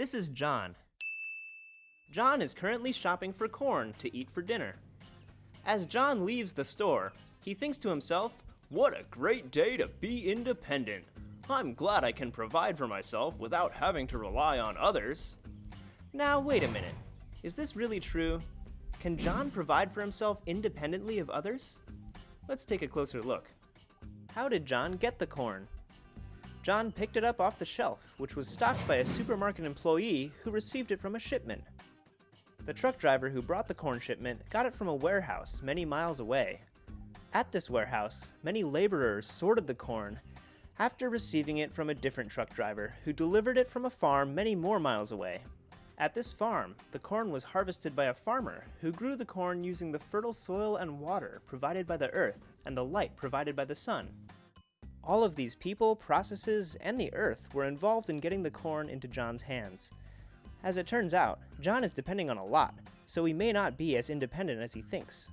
This is John. John is currently shopping for corn to eat for dinner. As John leaves the store, he thinks to himself, What a great day to be independent! I'm glad I can provide for myself without having to rely on others. Now, wait a minute. Is this really true? Can John provide for himself independently of others? Let's take a closer look. How did John get the corn? John picked it up off the shelf, which was stocked by a supermarket employee who received it from a shipment. The truck driver who brought the corn shipment got it from a warehouse many miles away. At this warehouse, many laborers sorted the corn after receiving it from a different truck driver who delivered it from a farm many more miles away. At this farm, the corn was harvested by a farmer who grew the corn using the fertile soil and water provided by the earth and the light provided by the sun. All of these people, processes, and the earth were involved in getting the corn into John's hands. As it turns out, John is depending on a lot, so he may not be as independent as he thinks.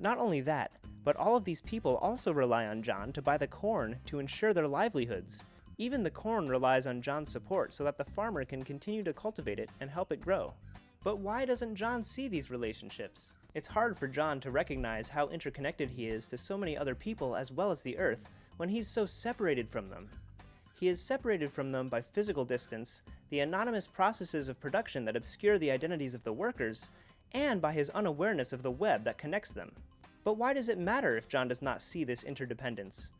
Not only that, but all of these people also rely on John to buy the corn to ensure their livelihoods. Even the corn relies on John's support so that the farmer can continue to cultivate it and help it grow. But why doesn't John see these relationships? It's hard for John to recognize how interconnected he is to so many other people as well as the Earth when he's so separated from them. He is separated from them by physical distance, the anonymous processes of production that obscure the identities of the workers, and by his unawareness of the web that connects them. But why does it matter if John does not see this interdependence?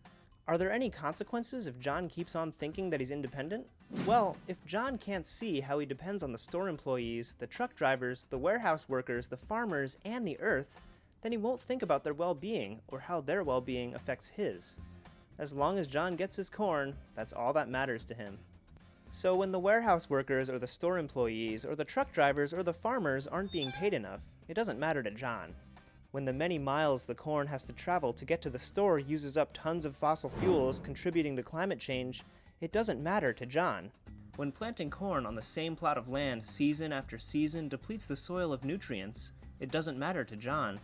Are there any consequences if John keeps on thinking that he's independent? Well, if John can't see how he depends on the store employees, the truck drivers, the warehouse workers, the farmers, and the earth, then he won't think about their well-being or how their well-being affects his. As long as John gets his corn, that's all that matters to him. So when the warehouse workers or the store employees or the truck drivers or the farmers aren't being paid enough, it doesn't matter to John. When the many miles the corn has to travel to get to the store uses up tons of fossil fuels contributing to climate change, it doesn't matter to John. When planting corn on the same plot of land season after season depletes the soil of nutrients, it doesn't matter to John.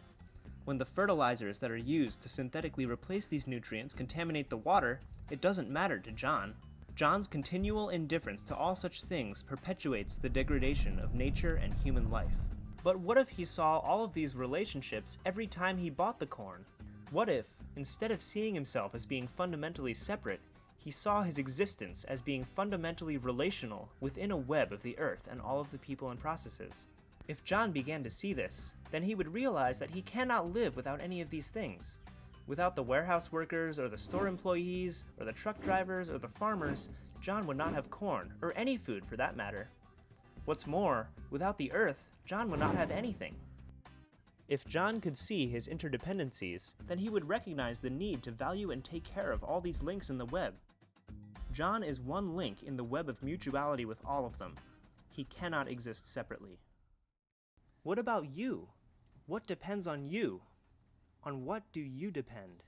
When the fertilizers that are used to synthetically replace these nutrients contaminate the water, it doesn't matter to John. John's continual indifference to all such things perpetuates the degradation of nature and human life. But what if he saw all of these relationships every time he bought the corn? What if, instead of seeing himself as being fundamentally separate, he saw his existence as being fundamentally relational within a web of the earth and all of the people and processes? If John began to see this, then he would realize that he cannot live without any of these things. Without the warehouse workers, or the store employees, or the truck drivers, or the farmers, John would not have corn, or any food for that matter. What's more, without the earth, John would not have anything. If John could see his interdependencies, then he would recognize the need to value and take care of all these links in the web. John is one link in the web of mutuality with all of them. He cannot exist separately. What about you? What depends on you? On what do you depend?